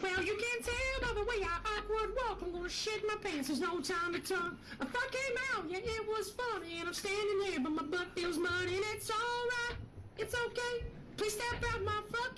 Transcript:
Well, you can tell by the way I awkward walk. I'm gonna shit my pants. There's no time to talk. I fuck came out, yeah, it was funny, and I'm standing there, but my butt feels muddy, and it's alright. It's okay. Please step out my fuck.